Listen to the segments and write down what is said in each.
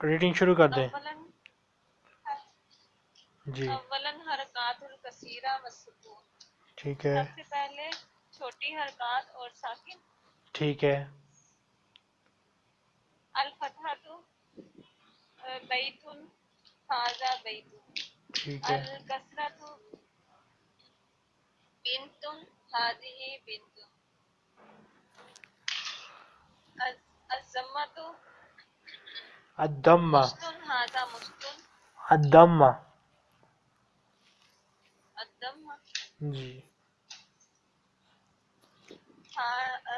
Reading شروع کر دیں۔ جی۔ اولن حرکات الکثیرہ ٹھیک ہے۔ سب سے پہلے چھوٹی حرکات اور ساکن۔ ٹھیک ہے۔ الفتحہ تو بیت حاضہ بیت ٹھیک ہے۔ الکسرت بنت هذه بنت۔ الزمت الدمہ مستن الدمہ الدم. جی.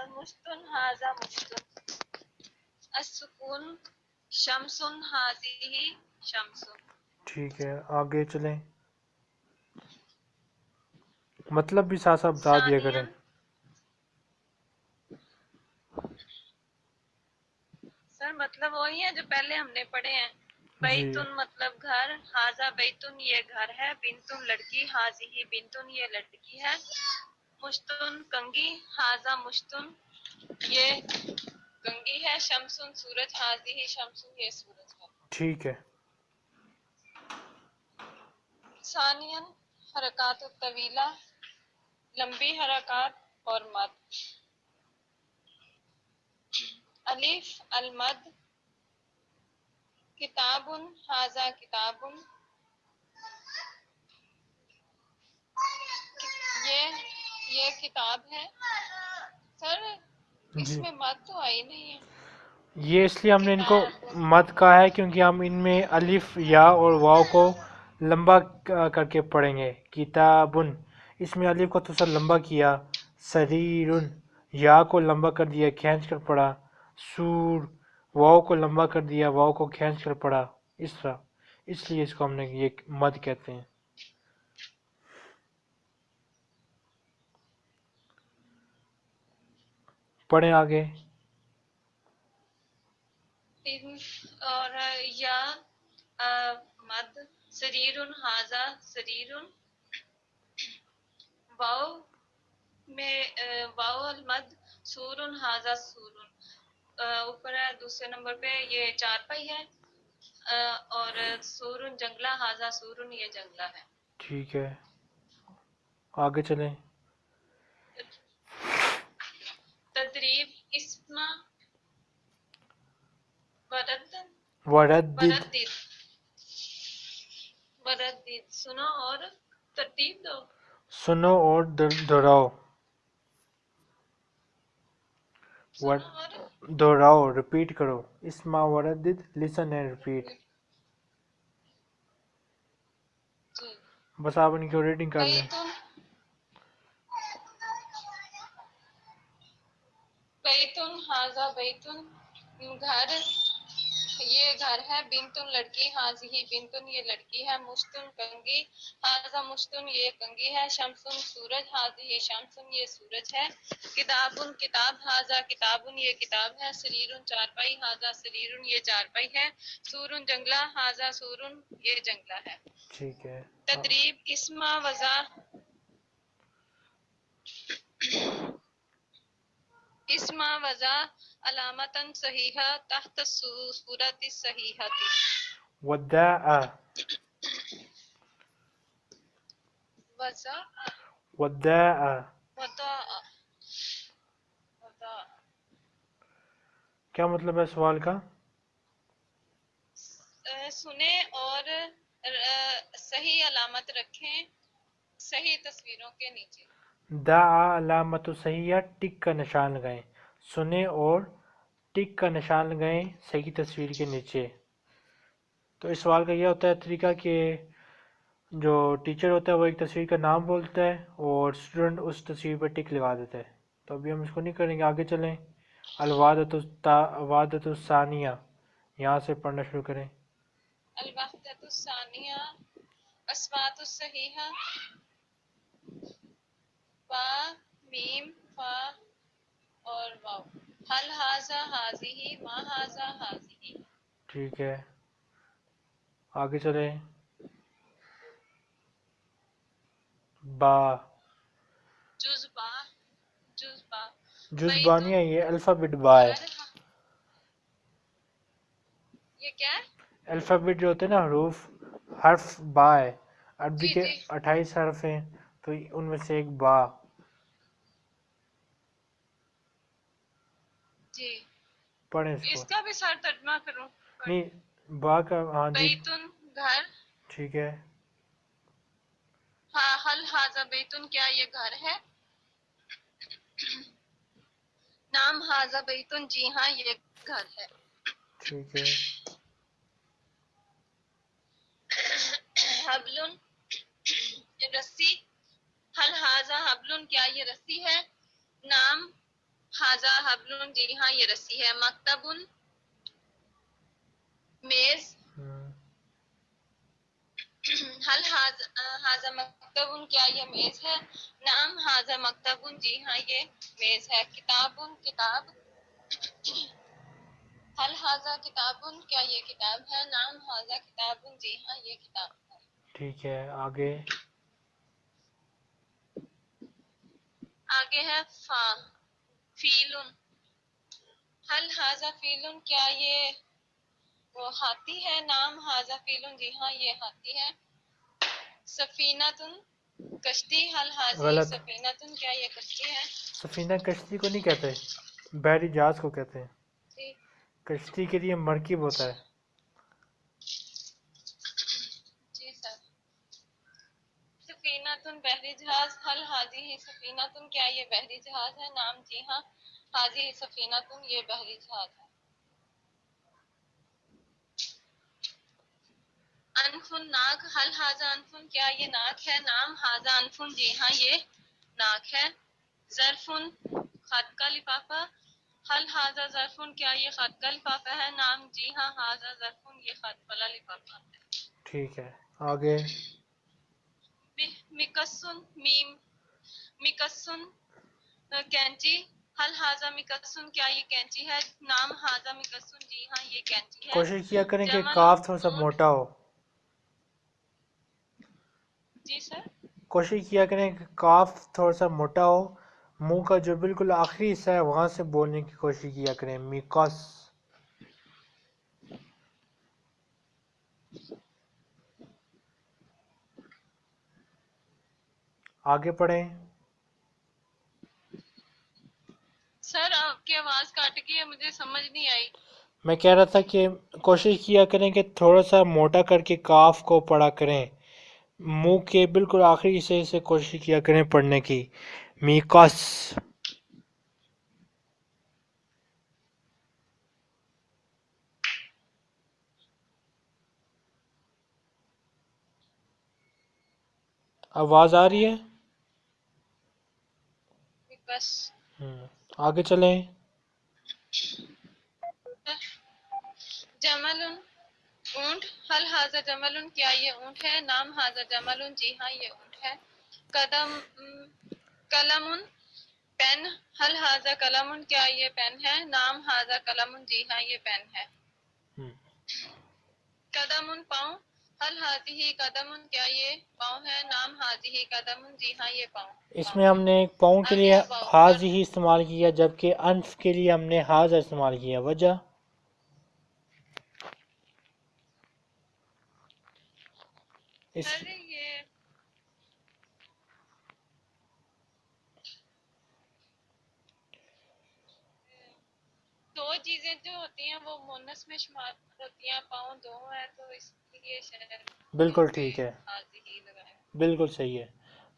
مستن هذا مستن السکون شمس هذه شمس ٹھیک ہے آگے چلیں۔ مطلب بھی ساتھ ساتھ بتا دیا کریں سر مطلب وہی ہے جو پہلے ہم نے پڑھے ہیں۔ جی۔ بیتن مطلب گھر حاضہ بیتن یہ گھر ہے بنتن لڑکی حاضی ہی بنتن یہ لڑکی ہے۔ مشتن کنگی حاضہ مشتن یہ کنگی ہے۔ شمسن سورج حاضی ہی شمسن یہ سورج ہے۔ ٹھیک ہے۔ ثانین حرکات الطویلہ لمبی حرکات اور مد۔ الف المد کتاب حاضہ کتاب یہ یہ کتاب ہے۔ سر اس جی۔ میں مد تو آئی نہیں ہے۔ یہ اس لیے ہم نے ان کو مد کہا ہے کیونکہ ہم ان میں الف یا اور واو کو لمبا کر کے پڑھیں گے۔ کتابن۔ اس میں الف کو تھوڑا سا لمبا کیا۔ سریرن یا کو لمبا کر دیا کھینچ کر پڑھا۔ سور واو کو لمبا کر دیا واو کو کھینچ کر پڑھا اس طرح۔ اس لیے اس کو ہم نے یہ مد کہتے ہیں۔ پڑھیں آگے۔ اور یا مد سریرن حاضہ سریرن۔ واو میں آ، واو المد سورن حاضہ سورن۔ آ، اوپر ہے دوسرے نمبر پہ یہ چار پائی ہے اور سورن جنگلہ حاضہ سورن یہ جنگلہ ہے۔ ٹھیک ہے۔ آگے چلیں۔ تدریب اسم ورد وردد وردد وردد سنو اور ترتیب دو۔ سنو اور دہراؤ ور- اور دہراؤ ریپیٹ کرو اسما وردد لسن اینڈ ریپیٹ جی بس آپ ان کی ریڈنگ کر لیں بیتن حاضہ بیتن گھر یہ گھر ہے بنتن لڑکی ہی بنتن یہ لڑکی ہے مشتن کنگی حاضہ مشتن یہ کنگی ہے شمسن سورج حاضی شمسن یہ سورج ہے۔ کتابن کتاب حاضہ کتابن یہ کتاب ہے سریرن چارپائی حاضہ سریرن یہ چارپائی ہے۔ سورن جنگلہ حاضہ سورن یہ جنگلہ ہے۔ ٹھیک ہے۔ تدریب اسما وضع اسما وضع علامتا صحیحہ تحت صورت وداء وضع وداء وضع وضع کیا مطلب ہے سوال کا؟ سنیں اور صحیح علامت رکھیں صحیح تصویروں کے نیچے۔ دعا علامت صحیح ٹک کا نشان لگائیں سنیں اور ٹک کا نشان لگائیں صحیح تصویر کے نیچے۔ تو اس سوال کا یہ ہوتا ہے طریقہ کہ جو ٹیچر ہوتا ہے وہ ایک تصویر کا نام بولتا ہے اور اسٹوڈنٹ اس تصویر پہ ٹک لگا دیتا ہے۔ تو ابھی ہم اس کو نہیں کریں گے، آگے چلیں۔ الوادت الوادت الثانیہ یہاں سے پڑھنا شروع کریں۔ الوحدت الثانیہ اسوات الصحیحہ با میم فا اور واو حل حاضہ حاضی ما حاضہ حاضی ٹھیک ہے۔ آگے چلیں۔ با۔ جز با جز با جزبانیہ یہ الفابet با ہے۔ یہ کیا ہے؟ الفابیٹ جو ہوتے ہیں نا حروف حرف با ہے۔ عربی جی، کے جی۔ اٹھائیس حرف ہیں تو ان میں سے ایک با جی پڑھیں اس اس کو کا بھی سر ترجمہ کروں نہیں با کا ہاں جی۔ بیتن گھر۔ ٹھیک ہے۔ ہاں حل حاضہ بیتن کیا یہ گھر ہے؟ نام حاضہ بیتن جی ہاں یہ گھر ہے۔ ٹھیک ہے۔ حبلن رسی۔ حل حاضہ حبلن کیا یہ رسی ہے؟ نام حاضہ حبلن جی ہاں یہ رسی ہے۔ مکتبن میز۔ حل حاضہ مکتبن کیا یہ میز ہے؟ نام حاضہ مکتبن جی ہاں یہ میز ہے۔ کتابن کتاب۔ حل حاضہ کتابن کیا یہ کتاب ہے؟ نام حاضہ کتابن جی ہاں یہ کتاب ہے۔ ٹھیک ہے آگے۔ آگے ہے فا۔ فیلن حل حاضہ فیلن کیا یہ وہ ہاتھی ہے؟ نام حاضہ فیلن جی ہاں یہ ہاتھی ہے۔ سفینتن کشتی حل حاضی غلط۔ سفینتن کیا یہ کشتی ہے؟ سفینہ کشتی کو نہیں کہتے بحری جہاز کو کہتے ہیں۔ جی۔ کشتی کے لیے مرکب ہوتا ہے جی سر سفینتن بحری جہاز حل حاضی ہی سفینتن کیا یہ بحری جہاز ہے؟ نام جی ہاں حاضی ہی سفینتن یہ بحری جہاز ہے۔ انفن ناک حل حاضہ انفن، کیا یہ ناک ہے؟ نام حاضہ انفن جی ہاں یہ ناک ہے۔ ظرفن خط کا لفافہ۔ حل حاضہ ظرفن، کیا یہ خط کا لفافہ ہے؟ نام جی ہاں حاضہ ظرفن، یہ خط والا لفافہ۔ ہے ٹھیک ہے، آگے۔ مکسن میم مکسن کینچی حل حاضہ مکسن کیا یہ کینچی ہے نام حاضہ مکسن جی ہاں یہ کینچی ہے کوشش کیا کریں کہ کاف تھوڑا سا موٹا ہو جی سر کوشش کیا کریں کہ کاف تھوڑا سا موٹا ہو منہ کا جو بالکل آخری حصہ ہے وہاں سے بولنے کی کوشش کیا کریں میکس آگے پڑھیں۔ سر آپ کی آواز کاٹ گئی ہے مجھے سمجھ نہیں آئی۔ میں کہہ رہا تھا کہ کوشش کیا کریں کہ تھوڑا سا موٹا کر کے کاف کو پڑھا کریں۔ منہ کے بالکل آخری حصے سے کوشش کیا کریں پڑھنے کی۔ میکس۔ آواز آ رہی ہے؟ بس۔ آگے چلیں۔ جمل اونٹ۔ حل حاضہ جمل کیا یہ اونٹ ہے؟ نام حاضہ جمل جی ہاں یہ اونٹ ہے۔ قدم قلم پین۔ حل حاضہ قلم کیا یہ پین ہے؟ نام حاضہ قلم جی ہاں یہ پین ہے۔ قدم پاؤں۔ حل حاضی قدم کیا یہ پاؤں ہے؟ نام حاضی قدم جی ہاں یہ پاؤں۔ اس میں ہم نے پاؤں کے لیے ہاض ہی استعمال کیا جبکہ انف کے لیے ہم نے ہاض استعمال کیا۔ وجہ؟ اس سر یہ دو چیزیں جو ہوتی ہیں وہ مونس میں شمار ہوتی ہیں پاؤں دو ہے تو اس لیے شاید بالکل ٹھیک ہے۔ بالکل صحیح ہے۔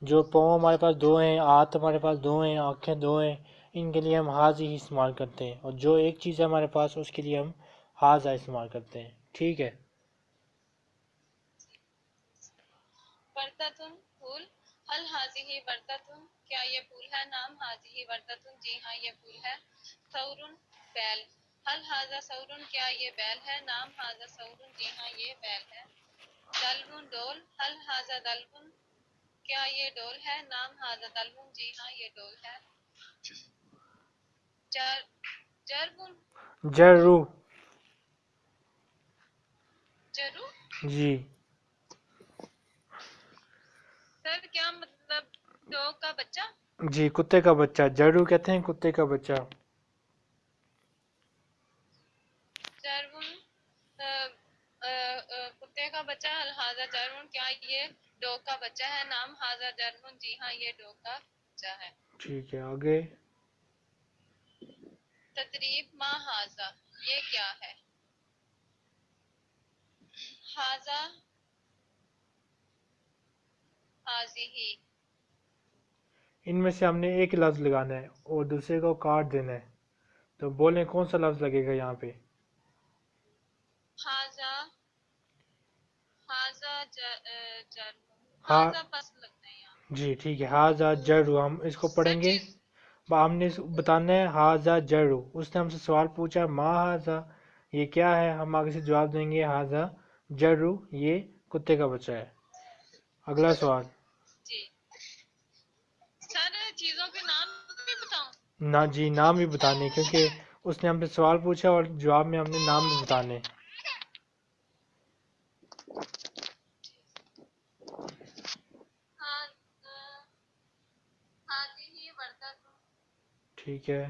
جو پاؤں ہمارے پاس دو ہیں ہاتھ ہمارے پاس دو ہیں آنکھیں دو ہیں ان کے لیے ہم ہاض ہی استعمال کرتے ہیں۔ اور جو ایک چیز ہے ہمارے پاس اس کے لیے ہم ہاضا استعمال کرتے ہیں۔ ٹھیک ہے۔ برتتن پھول حل حاضی ہی برتتن کیا یہ پھول ہے؟ نام حاضی ہی برتتن جی ہاں یہ پھول ہے۔ ثورن بیل۔ حل حاضہ ثورن کیا یہ بیل ہے؟ نام حاضہ ثورن جی ہاں یہ بیل ہے۔ دلون ڈول حل حاضہ دلون کیا یہ ڈول ہے؟ نام حاضہ دلون جی ہاں یہ ڈول ہے۔ جر جربن۔ جرو۔ جرو؟ جی۔ سر کیا مطلب ڈوگ کا بچہ؟ جی کتے کا بچہ۔ جرو کہتے ہیں کتے کا بچہ جربن کتے کا بچہ ہے الحاظہ جرمن کیا یہ ڈوگ کا بچہ ہے؟ نام حاضہ جرمن جی ہاں یہ ڈوگ کا بچہ ہے۔ ٹھیک ہے آگے؟ تدریب ما حاضہ یہ کیا ہے؟ حاضہ حاضی ہی۔ ان میں سے ہم نے ایک لفظ لگانا ہے اور دوسرے کو کاٹ دینا ہے۔ تو بولیں کون سا لفظ لگے گا یہاں پہ حاضہ حاضہ جرمن ہاں۔ ہے یہاں جی ٹھیک ہے۔ حاضہ جرو ہم اس کو پڑھیں گے۔ با- ہم نے بتانا ہے حاضہ جرو اس نے ہم سے سوال پوچھا ما حاضہ یہ کیا ہے؟ ہم آگے سے جواب دیں گے حاضہ جرو یہ کتے کا بچہ ہے۔ اگلا سوال۔ جی۔ نا جی نام بھی بتانے کیونکہ اس نے ہم سے سوال پوچھا اور جواب میں ہم نے نام بھی بتانے ہاں حاضی ہی وردت ٹھیک ہے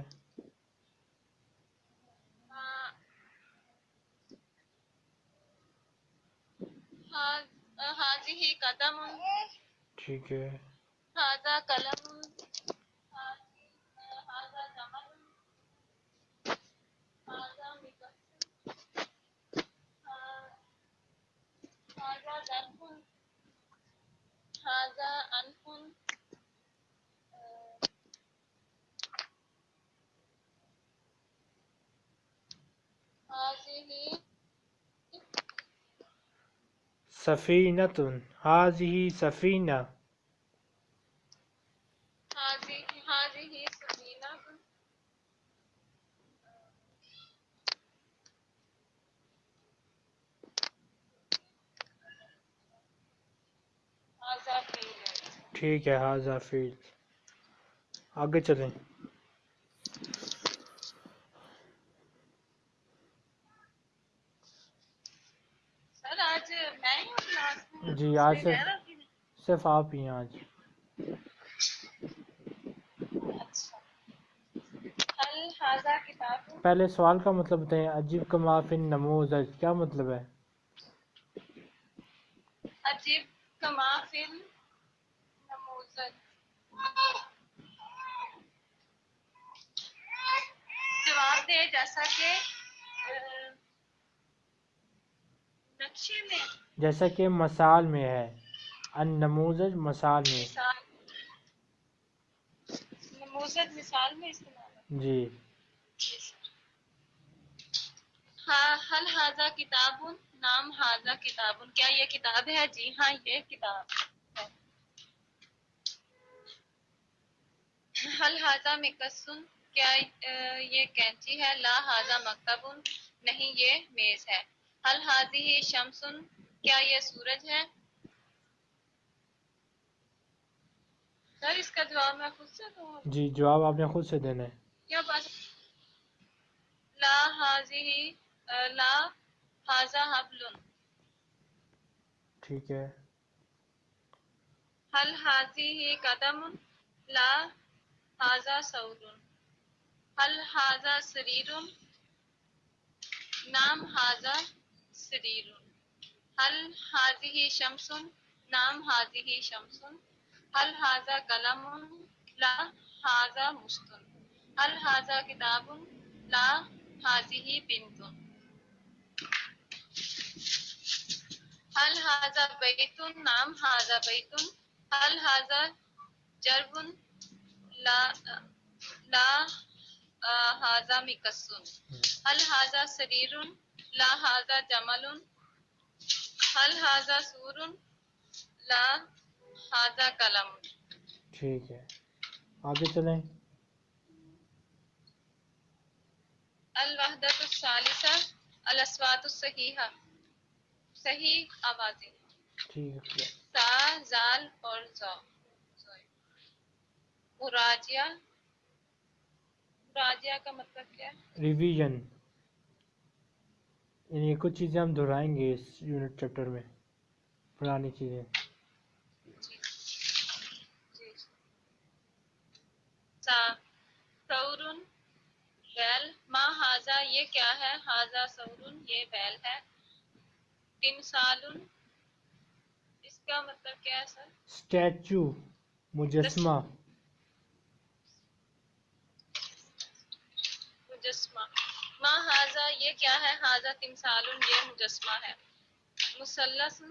حاضی ہی قدم ٹھیک ہے حاضہ قلم حاضہ جمل حاضہ مکس حاضہ ظرف حاضہ انف سفینت حاضی سفینہ۔ ٹھیک ہے حاضہ فیل۔ آگے چلیں سر آج میں ہی ہوں کلاس میں جی آج نہیں؟ صرف آپ ہی ہیں آج۔ اچھا۔ پہلے سوال کا مطلب بتائیں عجیب کا معافن نموزج کیا مطلب ہے؟ عجیب کمافل نموزج جواب دے جیسا کہ جیسا کہ مثال میں ہے۔ ان نموزج مثال میں۔ نموزج مثال میں استعمال۔ جی۔ ہاں حل حاضہ کتاب نام حاضہ کتاب کیا یہ کتاب ہے؟ جی ہاں یہ کتاب ہے۔ حل حاضہ مکسن کیا یہ کینچی ہے؟ لا حاضہ مکتب نہیں یہ میز ہے۔ حاضی ہی شمسن کیا یہ سورج ہے؟ سر اس کا جواب میں خود سے دوں۔ جی جواب آپ نے خود سے دینا ہے۔ کیا بات لا ہی لا حاضہ حبلن ٹھیک ہے۔ حاضی ہی قدم لا حاضہ سعود۔ حل حاضہ سریر۔ نام حاضہ سریر۔ حل حاضی ہی شمس؟ نام حاضی ہی شمس۔ حل حاضہ قلم؟ لا حاضہ مستن حل حاضہ کتاب؟ لا حاضی ہی بنتن حل حاضہ بیتن نام حاضہ بیتن حل حاضہ جربن لا لا حاضہ مکسن حل حاضہ سریر؟ لا حاضہ جمل حل حاضہ سور؟ لا حاضہ قلم. ٹھیک ہے۔ آگے چلیں۔ الوحدت الثالثہ الاصوات الصحیحہ۔ صحیح آوازیں۔ ٹھیک ہے۔ سا زال اور زا۔ مراجعہ مراجعہ کا مطلب کیا ہے؟ ریویژن۔ یعنی کچھ چیزیں ہم دہرائیں گے اس یونٹ چیپٹر میں پرانی چیزیں۔ بیل ما حاضہ یہ کیا ہے؟ حاضہ سورن یہ بیل ہے۔ تمثال اس کا مطلب کیا ہے سر؟ اسٹیچو مجسمہ۔ مجسمہ۔ ما حاضہ یہ کیا ہے؟ حاضہ تمثال یہ مجسمہ ہے۔ مثلث۔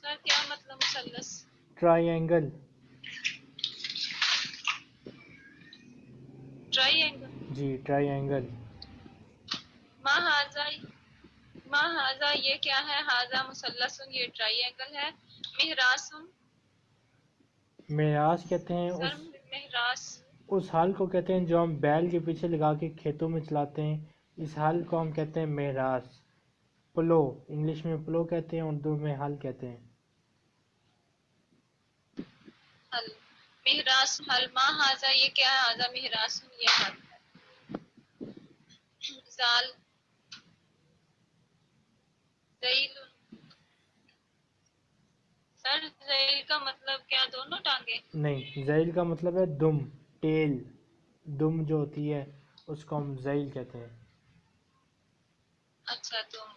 سر کیا مطلب مثلث؟ ٹرائی اینگل ٹرائی اینگل جی ٹرائی اینگل ما حاضہ ما حاضہ یہ کیا ہے؟ حاضہ مثلث یہ ٹرائی اینگل ہے۔ مہراس معراج کہتے ہیں مہراس اس حال کو کہتے ہیں جو ہم بیل کے پیچھے لگا کے کھیتوں میں چلاتے ہیں اس حال کو ہم کہتے ہیں معراج پلو انگلش میں پلو کہتے ہیں اردو میں حل کہتے ہیں۔ حل مہراس حل ما حاضہ یہ کیا ہے؟ حاضہ مہراس یہ حل ہے۔ زال زیل سر زیل کا مطلب کیا؟ دونوں ٹانگیں؟ نہیں زیل کا مطلب ہے دم۔ ٹیل دم جو ہوتی ہے اس کو ہم زیل کہتے ہیں۔ اچھا تم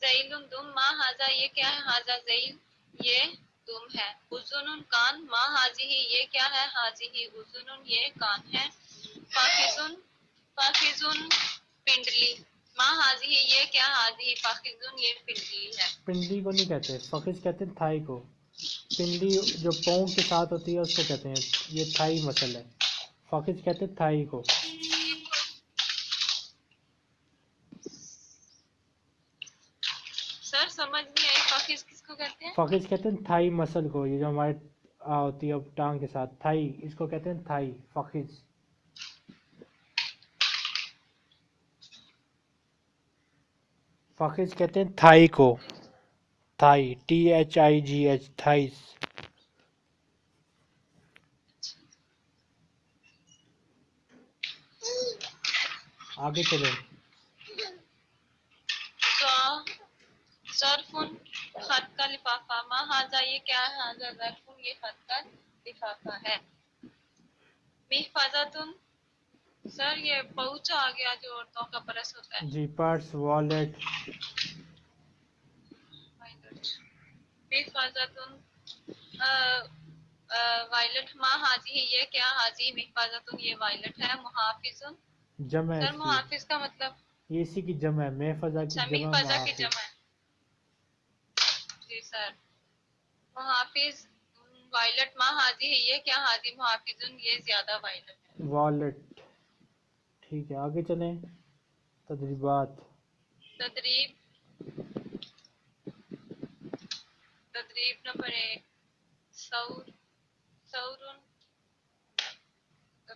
زیل دم ما حاضہ یہ کیا ہے حاضہ زیل یہ دم ہے۔ اذن کان ما حاضی ہی یہ کیا ہے ہی؟ اذن یہ کان ہے۔ فاخذن فاخذن پنڈلی۔ ما ہی یہ کیا ہی؟ فاخذن یہ پنڈلی ہے۔ پنڈلی کو نہیں کہتے فخذ کہتے ہیں تھائی کو۔ پنڈلی جو پاؤں کے ساتھ ہوتی ہے اس کو کہتے ہیں۔ یہ تھائی مسل ہے فخذ کہتے ہیں تھائی کو۔ سر سمجھ نہیں آئی۔ فاخذ کس کو کہتے ہیں؟ فخذ کہتے ہیں تھائی مسل کو یہ جو ہمارے ہوتی ہے ٹانگ کے ساتھ۔ تھائی اس کو کہتے ہیں تھائی۔ فخذ فخذ کہتے ہیں تھائی کو۔ Thigh T H I G H thighs. آگے چلیں ظرفن خط کا لفافہ۔ ما حاضہ یہ کیا ہے؟ حاضہ ظرفن یہ خط کا لفافہ ہے۔ محفظتن سر یہ پہنچ آ گیا جو عورتوں کا پرس ہوتا ہے۔ جی پرس والیٹ محفظتن وائلٹ ما حاضی ہے یہ کیا حاضی محفظتن یہ وائلٹ ہے محافظن؟ جمع ہے سر محافظ کا مطلب؟ یہ اسی کی جمع ہے محفظہ اچھا کی جمع محفظہ کی محافظ۔ جمع ہے۔ جی سر۔ محافظ وائلٹ ماں حاضی ہے یہ کیا حاضی محافظ یہ زیادہ وائلٹ ہے۔ والیٹ ٹھیک ہے آگے چلیں۔ تدریبات۔ تدریب۔ تدریب نمبر ایک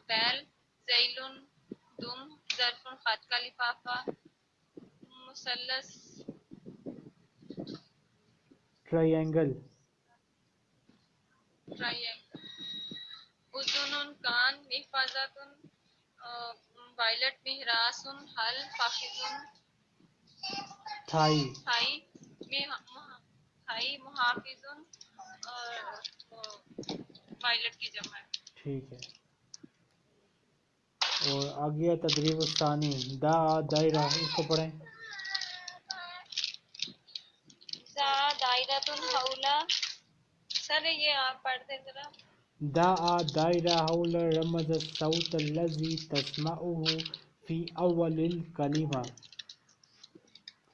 بیل دم خط کا لفافہ مثلث ٹرائی اینگل ٹرائینگل اذن کان محفظتن وائلٹ مہراسن حل فاخذن تھائی۔ ہائی ہائی محافظن اور وائلٹ کی جمع ہے۔ ٹھیک ہے۔ اور آگے تدریب الثانی۔ دا دائرہ اس کو پڑھیں۔ زا دائرتن حولا۔ سر یہ آپ پڑھ دیں ذرا۔ دا دائرہ حول رمز الصوت الذي تسمعه فی اول الکلمہ۔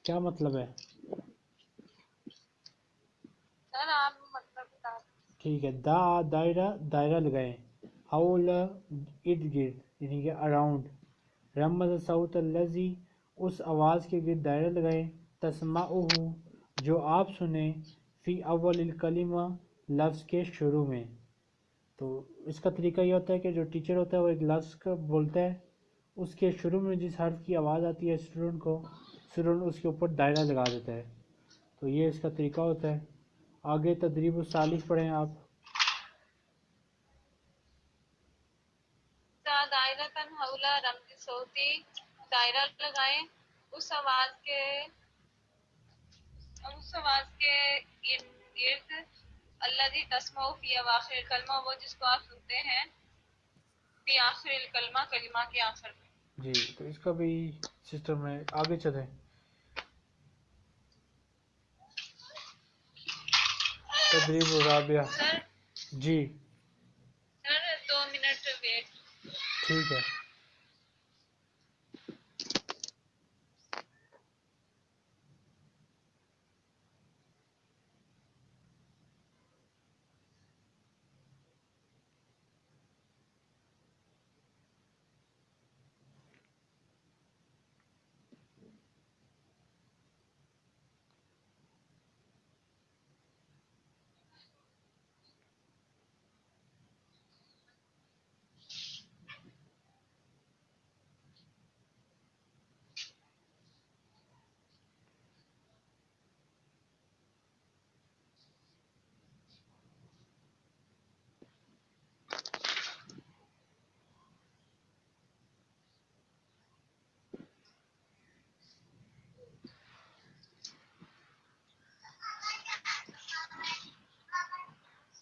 کیا مطلب ہے سر آپ مطلب بتا دیں ٹھیک ہے، دا، دائرہ دائرہ لگائیں۔ حول ارد گرد یعنی کہ اراؤنڈ۔ رمز الصوت الذي اس آواز کے گرد دائرہ لگائیں۔ تسمعه جو آپ سنیں۔ فی اول الکلمہ، لفظ کے شروع میں۔ تو اس کا طریقہ یہ ہوتا ہے کہ جو ٹیچر ہوتا ہے، وہ ایک لفظ کا بولتا ہے۔ اس کے شروع میں جس حرف کی آواز آتی ہے اسٹوڈنٹ کو اسٹوڈنٹ اس کے اوپر دائرہ لگا دیتا ہے۔ تو یہ اس کا طریقہ ہوتا ہے۔ آگے تدریب الثالث پڑھیں آپ۔ زا دائرتن حولا رمز صوتی دائرہ لگائیں۔ اس آواز کے اس آواز کے ارد گرد اللہ دی تسمع فی اواخر الکلمہ وہ جس کو آپ سنتے ہیں فی آخر الکلمہ کلمہ کے آخر میں۔ جی تو اس کا بھی سسٹم ہے۔ آگے چلیں۔ تدریب الرابعہ سر؟ جی۔ سر دو منٹ ویٹ۔ ٹھیک ہے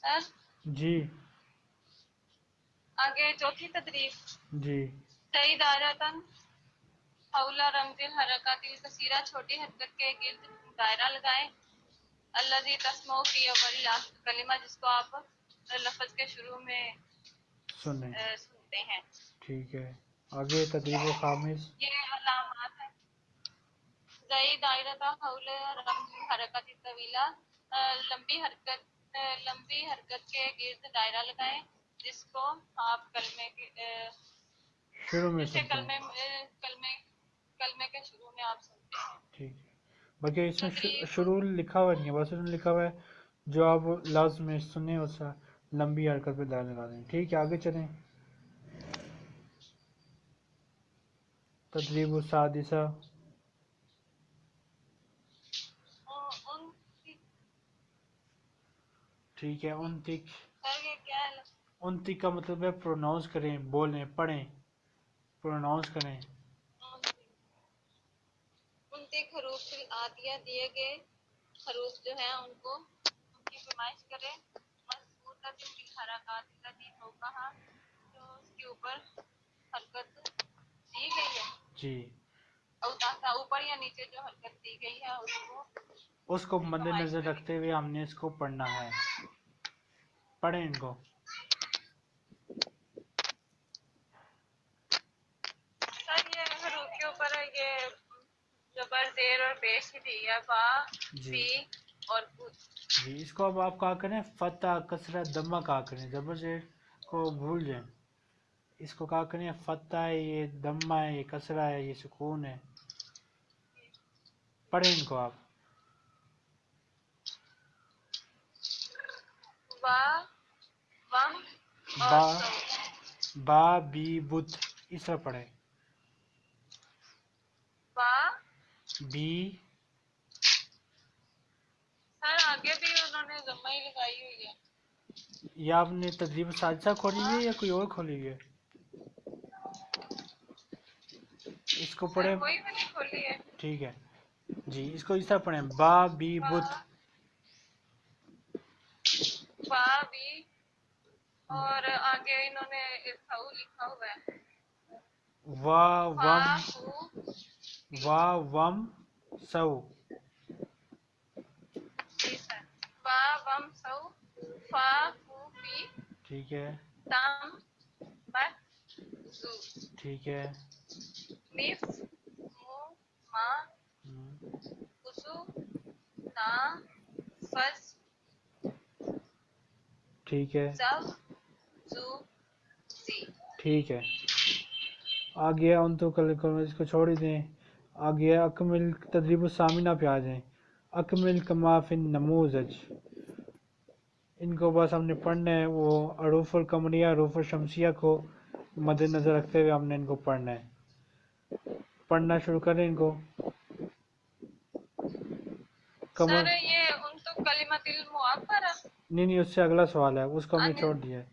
سر جی۔ آگے چوتھی تدریب جی۔ صحیح دائرتن حول رمز الحرکات الکثیرہ چھوٹی حرکت کے گرد دائرہ لگائیں۔ الذي تسمع فی اول کلمہ جس کو آپ لفظ کے شروع میں سنیں۔ سنتے ہیں۔ ٹھیک ہے۔ آگے تدریب خامس۔ یہ علامات ہیں۔ زئی دائرہ حول رمز حرکت طویلہ لمبی حرکت لمبی حرکت کے گرد دائرہ لگائیں جس کو آپ کلمے کے شروع میں جسے کلمے کلمے کلمے کے شروع میں آپ سنتے ہیں۔ ٹھیک ہے۔ باقی اس میں شروع لکھا ہوا نہیں ہے بس اس میں لکھا ہوا ہے جو آپ لفظ میں سنیں اس لمبی حرکت پہ دائر لگا دیں۔ ٹھیک ہے آگے چلیں۔ تدریب السادسہ ان ان کی ٹھیک ہے ان تک سر یہ کیا ہے؟ ان تک کا مطلب ہے پروناؤنس کریں بولیں پڑھیں۔ پروناؤنس کریں۔ ان تک حروف آدیہ دیے گئے حروف جو ہیں ان کو ان کی پیمائش کریں۔ مضبوط کی حرکات التي فوقها جو اس کے اوپر حرکت دی گئی ہے۔ جی۔ اوپر یا نیچے جو حرکت دی گئی ہے اس کو اس کو مد نظر رکھتے ہوئے ہم نے اس کو پڑھنا ہے۔ پڑھیں ان کو جی جی اس کو اب آپ کہا کریں فتح کثرت دمہ کہا کریں زبر زیر کو بھول جائیں اس کو کہا کریں فتح ہے یہ دمہ ہے یہ کسرہ ہے یہ سکون ہے پڑھیں ان کو آپ اور با با بی بت اس طرح پڑھیں با؟ بی۔ سر آگے بھی انہوں نے ضمہ ہی لگائی ہوئی ہے۔ یا آپ نے تدریب سادسہ کھولی ہوئی ہے یا کوئی اور کھولی ہوئی ہے؟ اس کو پڑھیں۔ ٹھیک ہے۔ جی اس کو اس طرح پڑھیں۔ با بی بت۔ با بھی اور آگے انہوں نے ارخاؤ لکھا ہوا ہے۔ وا وم وا وم سو۔ جی سر۔ وا وم سو۔ فا ہو فی ٹھیک ہے۔ تام مت زو۔ ٹھیک ہے۔ مف مو ما۔ اسو نا فز۔ ٹھیک ہے۔ زو ٹھیک ہے۔ آ گیا ان تو اس کو چھوڑ ہی دیں۔ آ گیا اکمل تدریب السامنہ پہ آ جائیں۔ اکمل کما فی النموذج ان کو بس ہم نے پڑھنا ہے۔ وہ عروف القمریہ عروف الشمسیہ کو مد نظر رکھتے ہوئے ہم نے ان کو پڑھنا ہے۔ پڑھنا شروع کریں ان کو۔ کمر سر یہ ان تو کلمت المعبر نہیں نہیں اس سے اگلا سوال ہے۔ اس کو ہم نے چھوڑ دیا ہے۔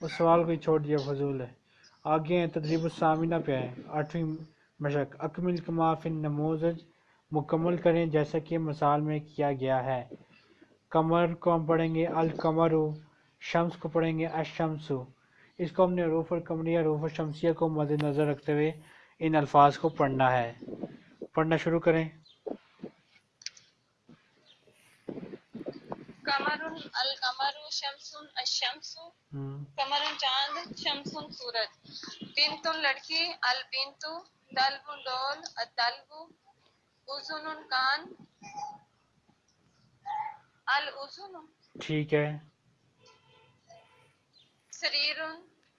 اس سوال کو ہی چھوڑ دیا فضول ہے۔ آگے ہیں، تدریب السامنہ پہ آئیں آٹھویں مشق۔ اکمل کما فی النموذج مکمل کریں جیسا کہ مثال میں کیا گیا ہے۔ کمر کو ہم پڑھیں گے القمر شمس کو پڑھیں گے، الشمس۔ اس کو ہم نے روف القمریہ روف الشمسیہ کو مد نظر رکھتے ہوئے ان الفاظ کو پڑھنا ہے۔ پڑھنا شروع کریں۔ قمر القمر شمس الشمس قمر چاند شمس سورج۔ بنت لڑکی البنت دلب لول الدلب اذن کان۔ الاذن ٹھیک ہے۔ سریر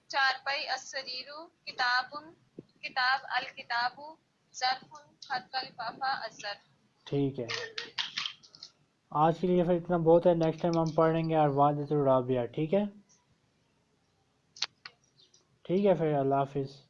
چارپائی السریر کتاب کتاب الکتاب ظرف خط کا الظرف۔ ٹھیک ہے۔ آج کے لیے پھر اتنا بہت ہے نیکسٹ ٹائم ہم پڑھ لیں گے ارواز رابعہ ٹھیک ہے؟ ٹھیک ہے پھر، اللہ حافظ۔